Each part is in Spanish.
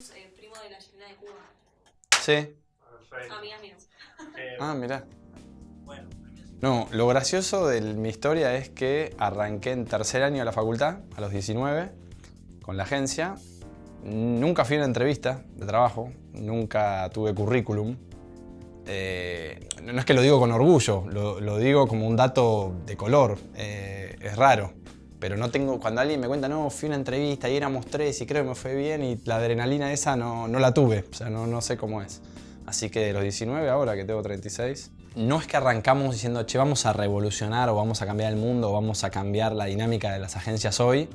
eh, primo de la chilena de Cuba. Sí. Perfecto. Amigas mías. Eh, Ah, mirá. bueno, No, lo gracioso de mi historia es que arranqué en tercer año de la facultad, a los 19, con la agencia. Nunca fui a una entrevista de trabajo, nunca tuve currículum. Eh, no es que lo digo con orgullo, lo, lo digo como un dato de color, eh, es raro. Pero no tengo, cuando alguien me cuenta, no, fui a una entrevista y éramos tres y creo que me fue bien y la adrenalina esa no, no la tuve, o sea, no, no sé cómo es. Así que de los 19 ahora que tengo 36, no es que arrancamos diciendo, che, vamos a revolucionar o vamos a cambiar el mundo o vamos a cambiar la dinámica de las agencias hoy.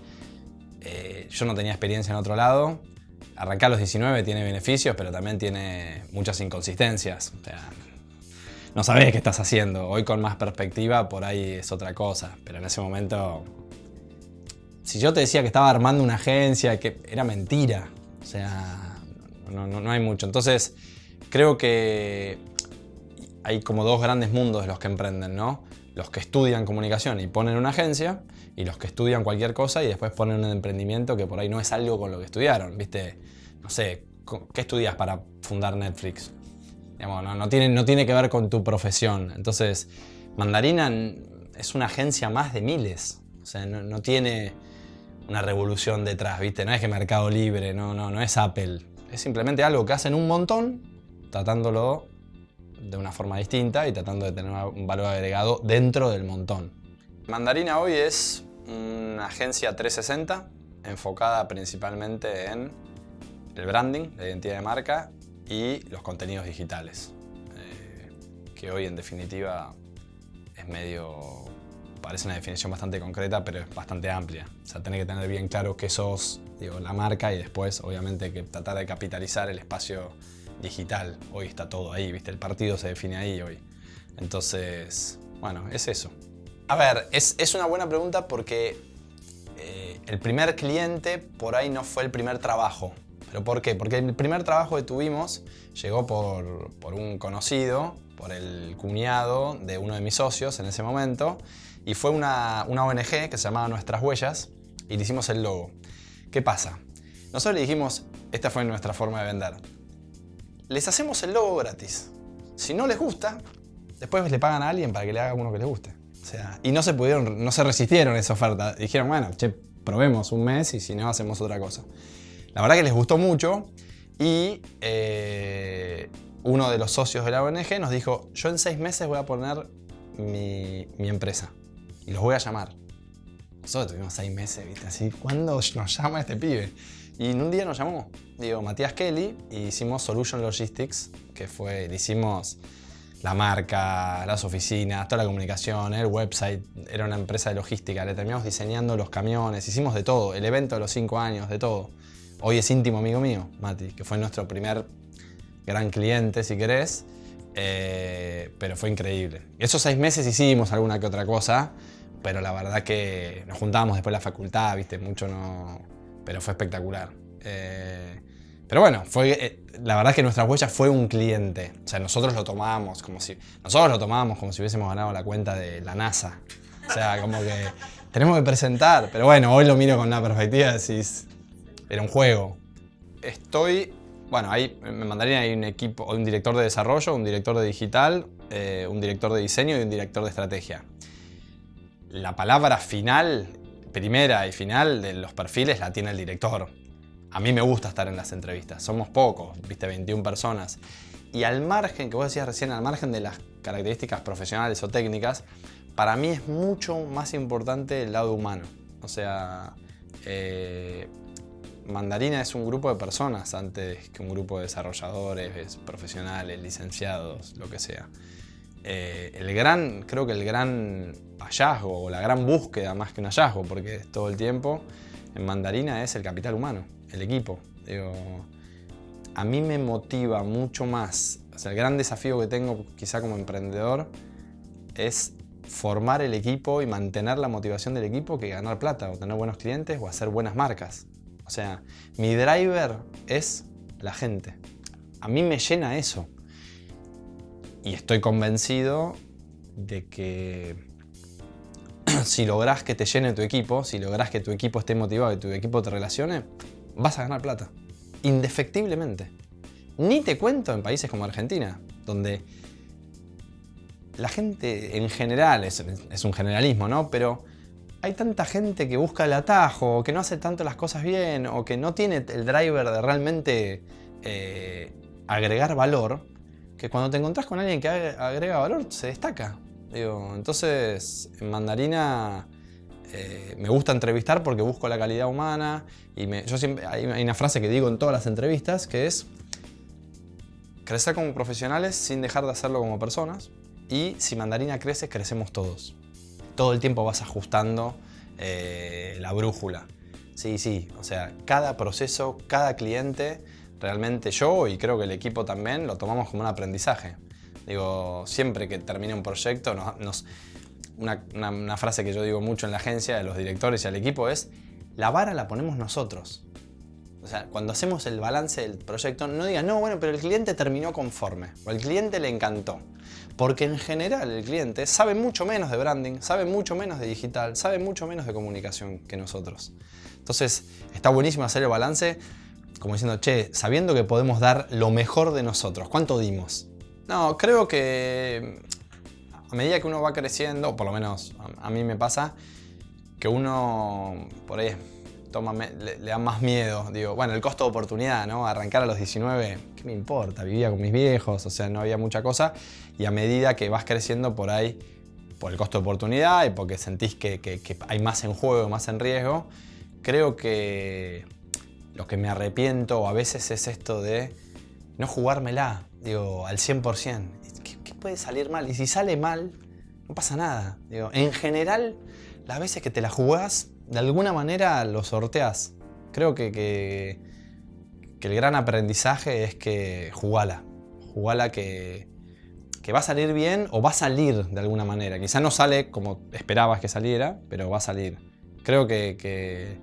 Eh, yo no tenía experiencia en otro lado. Arrancar a los 19 tiene beneficios, pero también tiene muchas inconsistencias. O sea, no sabés qué estás haciendo. Hoy con más perspectiva por ahí es otra cosa, pero en ese momento... Si yo te decía que estaba armando una agencia, que era mentira. O sea, no, no- no hay mucho. Entonces, creo que hay como dos grandes mundos de los que emprenden, ¿no? Los que estudian comunicación y ponen una agencia y los que estudian cualquier cosa y después ponen un emprendimiento que por ahí no es algo con lo que estudiaron, ¿viste? No sé, ¿qué estudias para fundar Netflix? Digamos, no, tiene, no tiene que ver con tu profesión. Entonces, Mandarina es una agencia más de miles. O sea, no tiene una revolución detrás, ¿viste? No es que Mercado Libre, no, no, no es Apple. Es simplemente algo que hacen un montón, tratándolo de una forma distinta y tratando de tener un valor agregado dentro del montón. Mandarina hoy es una agencia 360 enfocada principalmente en el branding, la identidad de marca y los contenidos digitales. Eh, que hoy en definitiva es medio... parece una definición bastante concreta, pero es bastante amplia. O sea, tenés que tener bien claro qué sos, digo, la marca y después obviamente que tratar de capitalizar el espacio digital. Hoy está todo ahí, ¿viste? El partido se define ahí hoy. Entonces, bueno, es eso. A ver, es, es una buena pregunta porque eh, el primer cliente por ahí no fue el primer trabajo. ¿Pero por qué? Porque el primer trabajo que tuvimos llegó por, por un conocido, por el cuñado de uno de mis socios en ese momento, y fue una, una ONG que se llamaba Nuestras Huellas, y le hicimos el logo. ¿Qué pasa? Nosotros le dijimos, esta fue nuestra forma de vender. Les hacemos el logo gratis. Si no les gusta, después le pagan a alguien para que le haga uno que les guste. O sea, y no se pudieron, no se resistieron a esa oferta. Dijeron, bueno, che, probemos un mes y si no, hacemos otra cosa. La verdad que les gustó mucho y eh, uno de los socios de la ONG nos dijo, yo en seis meses voy a poner mi, mi empresa y los voy a llamar. Nosotros tuvimos seis meses, ¿viste? Así, ¿cuándo nos llama este pibe? Y en un día nos llamó, digo, Matías Kelly, y hicimos Solution Logistics, que fue, le hicimos la marca, las oficinas, toda la comunicación, el website, era una empresa de logística, le terminamos diseñando los camiones, hicimos de todo, el evento de los cinco años, de todo. Hoy es íntimo amigo mío, Mati, que fue nuestro primer gran cliente, si querés, eh, pero fue increíble. Esos seis meses hicimos alguna que otra cosa, pero la verdad que nos juntábamos después de la facultad, viste, mucho no... pero fue espectacular. Eh, pero bueno, fue, eh, la verdad que nuestra huella fue un cliente. O sea, nosotros lo tomábamos como si... Nosotros lo tomábamos como si hubiésemos ganado la cuenta de la NASA. O sea, como que tenemos que presentar. Pero bueno, hoy lo miro con una perspectiva de decís, era un juego. Estoy... Bueno, ahí en Mandarina hay un equipo, un director de desarrollo, un director de digital, eh, un director de diseño y un director de estrategia. La palabra final, primera y final de los perfiles la tiene el director. A mí me gusta estar en las entrevistas. Somos pocos, viste, 21 personas. Y al margen, que vos decías recién, al margen de las características profesionales o técnicas, para mí es mucho más importante el lado humano. O sea, eh, Mandarina es un grupo de personas antes que un grupo de desarrolladores, profesionales, licenciados, lo que sea. Eh, el gran, creo que el gran hallazgo o la gran búsqueda más que un hallazgo, porque todo el tiempo, en Mandarina es el capital humano, el equipo. A mí me motiva mucho más, o sea, el gran desafío que tengo quizá como emprendedor es formar el equipo y mantener la motivación del equipo que ganar plata o tener buenos clientes o hacer buenas marcas. Sea, mi driver es la gente. A mí me llena eso. Y estoy convencido de que si lográs que te llene tu equipo, si lográs que tu equipo esté motivado y tu equipo te relacione, vas a ganar plata. indefectiblemente. Ni te cuento en países como Argentina, donde la gente en general, es, un generalismo, ¿no? Pero hay tanta gente que busca el atajo, o que no hace tanto las cosas bien, o que no tiene el driver de realmente eh, agregar valor, que cuando te encontrás con alguien que agrega valor, se destaca. Digo, entonces, en Mandarina eh, me gusta entrevistar porque busco la calidad humana y yo siempre, hay una frase que digo en todas las entrevistas que es crecer como profesionales sin dejar de hacerlo como personas y si Mandarina crece, crecemos todos. Todo el tiempo vas ajustando eh, la brújula. Sí, sí, o sea, cada proceso, cada cliente, realmente yo y creo que el equipo también lo tomamos como un aprendizaje. Digo, siempre que termine un proyecto nos una, frase que yo digo mucho en la agencia, de los directores y al equipo es la vara la ponemos nosotros. O sea, cuando hacemos el balance del proyecto, no digan, no, bueno, pero el cliente terminó conforme, o el cliente le encantó. Porque en general el cliente sabe mucho menos de branding, sabe mucho menos de digital, sabe mucho menos de comunicación que nosotros. Entonces, está buenísimo hacer el balance como diciendo, che, sabiendo que podemos dar lo mejor de nosotros, ¿cuánto dimos? No, creo que a medida que uno va creciendo, por lo menos a, mí me pasa, que uno por ahí toma, le, da más miedo. Digo, bueno, el costo de oportunidad, ¿no? Arrancar a los 19, ¿qué me importa? Vivía con mis viejos, o sea, no había mucha cosa. Y a medida que vas creciendo por ahí, por el costo de oportunidad y porque sentís que, hay más en juego, más en riesgo, creo que lo que me arrepiento a veces es esto de no jugármela, digo, al 100% puede salir mal. Y si sale mal, no pasa nada. Digo, en general, las veces que te la jugás, de alguna manera lo sorteás. Creo que, que, el gran aprendizaje es que jugala. Jugala que, que va a salir bien o va a salir de alguna manera. Quizá no sale como esperabas que saliera, pero va a salir. Creo que, que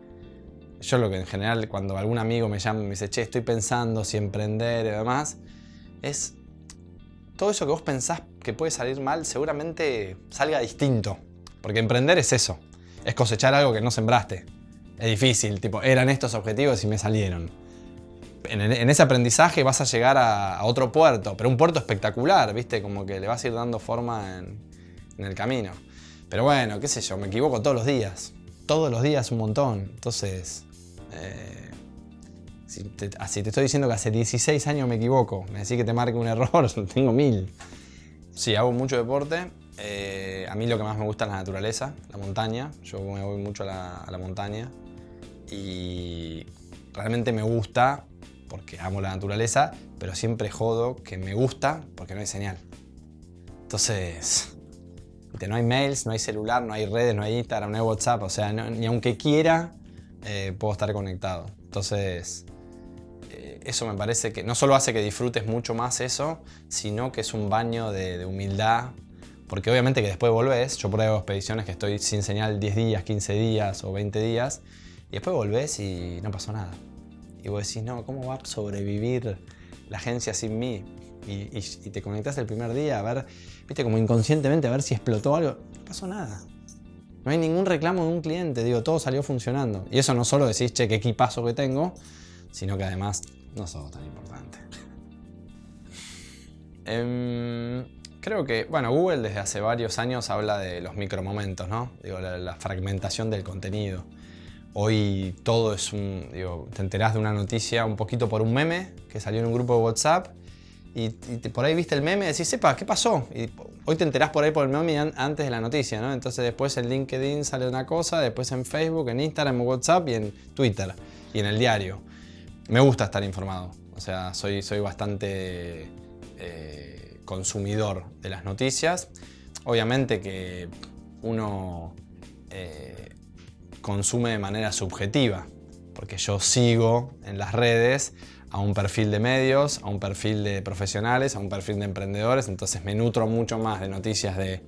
yo lo que en general cuando algún amigo me llama y me dice, che, estoy pensando si emprender y demás, es todo eso que vos pensás que puede salir mal seguramente salga distinto. Porque emprender es eso, es cosechar algo que no sembraste. Es difícil, tipo, eran estos objetivos y me salieron. En, ese aprendizaje vas a llegar a, otro puerto, pero un puerto espectacular, ¿viste? Como que le vas a ir dando forma en, el camino. Pero bueno, qué sé yo, me equivoco todos los días. Todos los días un montón. Entonces, eh, si te, así te estoy diciendo que hace 16 años me equivoco, me decís que te marque un error, tengo mil. Sí, hago mucho deporte. Eh, a mí lo que más me gusta es la naturaleza, la montaña. Yo me voy mucho a la, montaña y realmente me gusta porque amo la naturaleza, pero siempre jodo que me gusta porque no hay señal. Entonces, no hay mails, no hay celular, no hay redes, no hay Instagram, no hay WhatsApp, o sea, ni aunque quiera eh, puedo estar conectado. Entonces, eso me parece que no solo hace que disfrutes mucho más eso, sino que es un baño de, humildad, porque obviamente que después volvés, yo hago expediciones que estoy sin señal 10 días, 15 días o 20 días, y después volvés y no pasó nada. Y vos decís, no, ¿cómo va a sobrevivir la agencia sin mí? Y, te conectás el primer día a ver, viste, como inconscientemente a ver si explotó algo. No pasó nada. No hay ningún reclamo de un cliente, digo, todo salió funcionando. Y eso no solo decís, che, qué equipazo que tengo, sino que además no sos tan importante. Em, creo que, bueno, Google desde hace varios años habla de los micromomentos, ¿no? Digo, la, fragmentación del contenido. Hoy todo es un, digo, te enterás de una noticia un poquito por un meme que salió en un grupo de WhatsApp y, por ahí viste el meme y decís, sepa, ¿qué pasó? Y hoy te enterás por ahí por el meme antes de la noticia, ¿no? Entonces después en LinkedIn sale una cosa, después en Facebook, en Instagram, en WhatsApp y en Twitter y en el diario me gusta estar informado. O sea, soy, soy bastante eh, consumidor de las noticias. Obviamente que uno eh, consume de manera subjetiva, porque yo sigo en las redes a un perfil de medios, a un perfil de profesionales, a un perfil de emprendedores, entonces me nutro mucho más de noticias de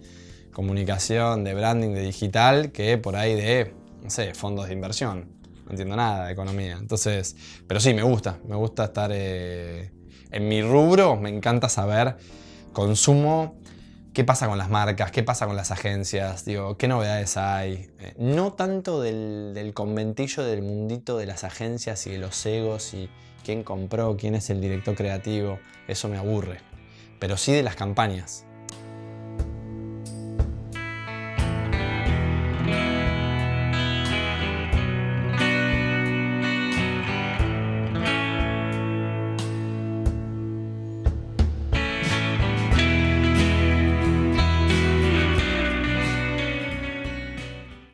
comunicación, de branding, de digital, que por ahí de, no sé, fondos de inversión no entiendo nada de economía. Entonces, pero sí, me gusta, me gusta estar eh, en mi rubro, me encanta saber, consumo, qué pasa con las marcas, qué pasa con las agencias, digo, qué novedades hay. Eh, no tanto del, conventillo del mundito de las agencias y de los egos y, quién compró, quién es el director creativo, eso me aburre. Pero sí de las campañas.